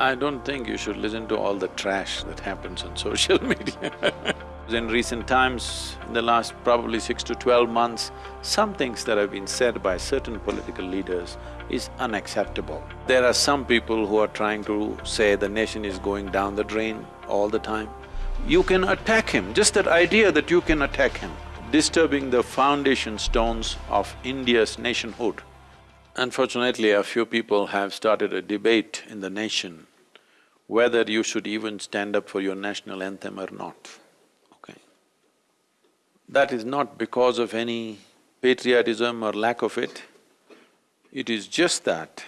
I don't think you should listen to all the trash that happens on social media In recent times, in the last probably six to twelve months, some things that have been said by certain political leaders is unacceptable. There are some people who are trying to say the nation is going down the drain all the time. You can attack him, just that idea that you can attack him, disturbing the foundation stones of India's nationhood. Unfortunately, a few people have started a debate in the nation whether you should even stand up for your national anthem or not. Okay? That is not because of any patriotism or lack of it, it is just that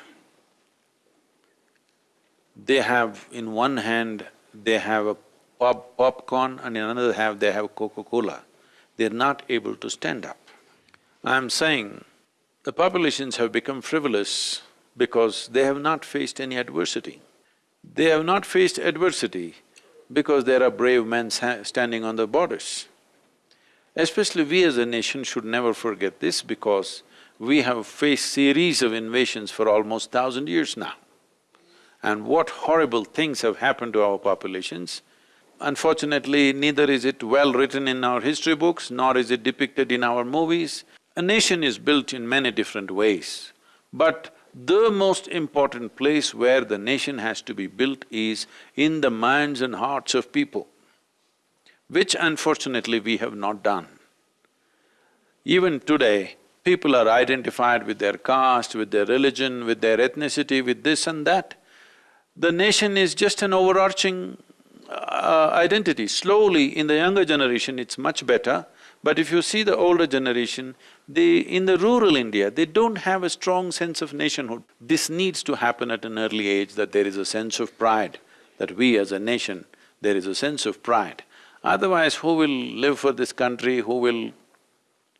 they have, in one hand, they have a pop popcorn and in another hand they have Coca-Cola. They're not able to stand up. I'm saying the populations have become frivolous because they have not faced any adversity. They have not faced adversity because there are brave men standing on the borders. Especially we as a nation should never forget this because we have faced series of invasions for almost thousand years now. And what horrible things have happened to our populations. Unfortunately, neither is it well written in our history books, nor is it depicted in our movies. A nation is built in many different ways, but the most important place where the nation has to be built is in the minds and hearts of people which unfortunately we have not done. Even today, people are identified with their caste, with their religion, with their ethnicity, with this and that. The nation is just an overarching uh, identity. Slowly, in the younger generation, it's much better, but if you see the older generation, they… in the rural India, they don't have a strong sense of nationhood. This needs to happen at an early age, that there is a sense of pride, that we as a nation, there is a sense of pride. Otherwise, who will live for this country, who will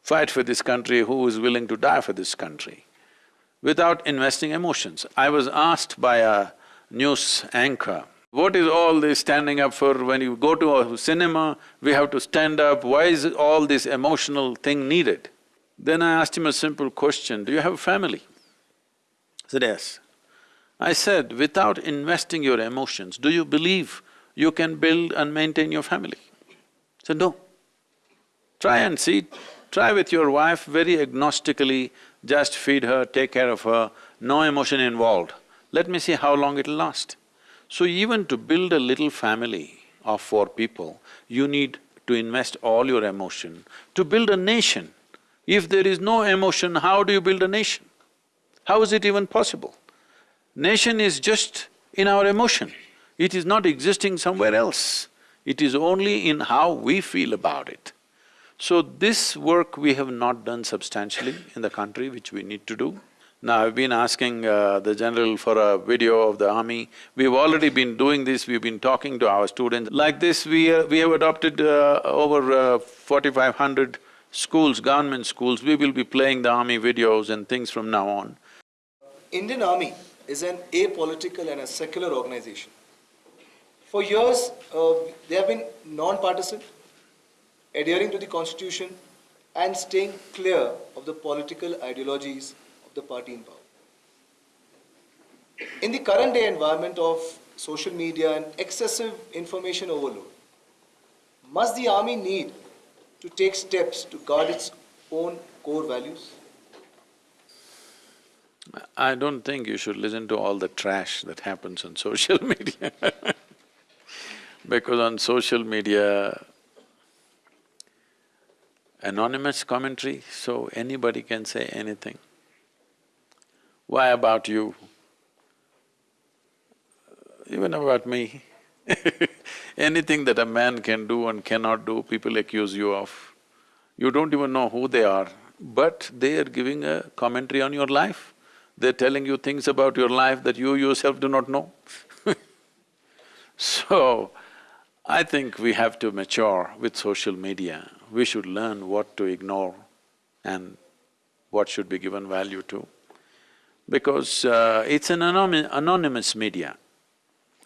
fight for this country, who is willing to die for this country? Without investing emotions. I was asked by a news anchor, what is all this standing up for when you go to a cinema, we have to stand up, why is all this emotional thing needed? Then I asked him a simple question, do you have a family? He said, yes. I said, without investing your emotions, do you believe you can build and maintain your family? He said, no. Try and see, try with your wife very agnostically, just feed her, take care of her, no emotion involved. Let me see how long it'll last. So even to build a little family of four people, you need to invest all your emotion. To build a nation, if there is no emotion, how do you build a nation? How is it even possible? Nation is just in our emotion, it is not existing somewhere else. It is only in how we feel about it. So this work we have not done substantially in the country, which we need to do. Now I've been asking uh, the general for a video of the army. We've already been doing this, we've been talking to our students. Like this, we… Uh, we have adopted uh, over uh, forty-five hundred schools, government schools. We will be playing the army videos and things from now on. Indian Army is an apolitical and a secular organization. For years, uh, they have been non-partisan, adhering to the constitution and staying clear of the political ideologies the party in power. In the current day environment of social media and excessive information overload, must the army need to take steps to guard its own core values? I don't think you should listen to all the trash that happens on social media because on social media, anonymous commentary, so anybody can say anything. Why about you? Even about me Anything that a man can do and cannot do, people accuse you of. You don't even know who they are, but they are giving a commentary on your life. They're telling you things about your life that you yourself do not know So, I think we have to mature with social media. We should learn what to ignore and what should be given value to. Because uh, it's an anonymous media.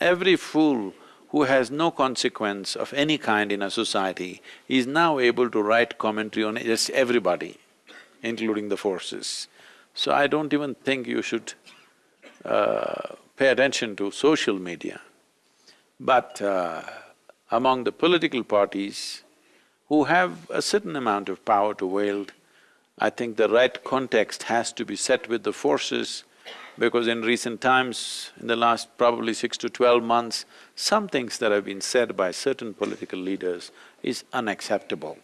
Every fool who has no consequence of any kind in a society is now able to write commentary on just everybody, including the forces. So I don't even think you should uh, pay attention to social media. But uh, among the political parties who have a certain amount of power to wield, I think the right context has to be set with the forces because in recent times, in the last probably six to twelve months, some things that have been said by certain political leaders is unacceptable.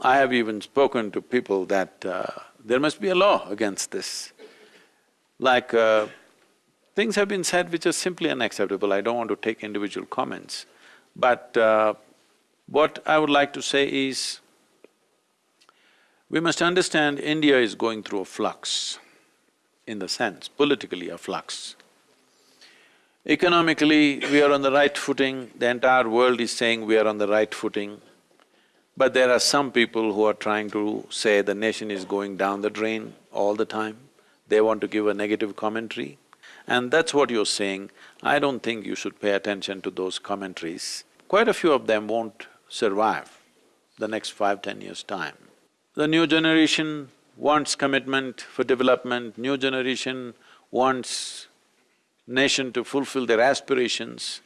I have even spoken to people that uh, there must be a law against this. Like, uh, things have been said which are simply unacceptable, I don't want to take individual comments. But uh, what I would like to say is, we must understand India is going through a flux, in the sense, politically a flux. Economically, we are on the right footing, the entire world is saying we are on the right footing. But there are some people who are trying to say the nation is going down the drain all the time. They want to give a negative commentary. And that's what you're saying. I don't think you should pay attention to those commentaries. Quite a few of them won't survive the next five, ten years' time. The new generation wants commitment for development, new generation wants nation to fulfill their aspirations.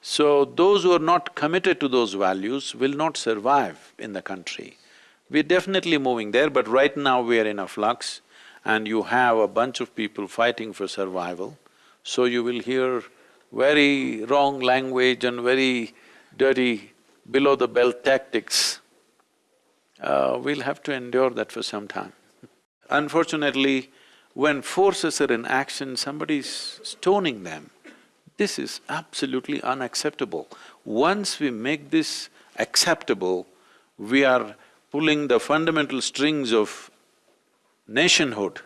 So those who are not committed to those values will not survive in the country. We're definitely moving there, but right now we are in a flux and you have a bunch of people fighting for survival, so you will hear very wrong language and very dirty below-the-belt tactics. Uh, we'll have to endure that for some time. Unfortunately, when forces are in action, somebody's stoning them. This is absolutely unacceptable. Once we make this acceptable, we are pulling the fundamental strings of nationhood.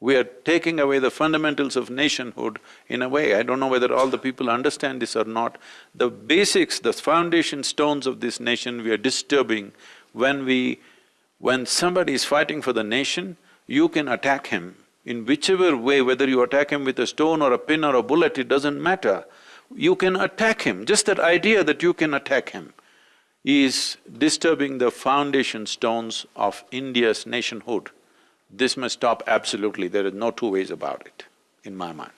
We are taking away the fundamentals of nationhood in a way, I don't know whether all the people understand this or not. The basics, the foundation stones of this nation we are disturbing when we… When somebody is fighting for the nation, you can attack him in whichever way, whether you attack him with a stone or a pin or a bullet, it doesn't matter. You can attack him, just that idea that you can attack him is disturbing the foundation stones of India's nationhood. This must stop absolutely, there is no two ways about it, in my mind.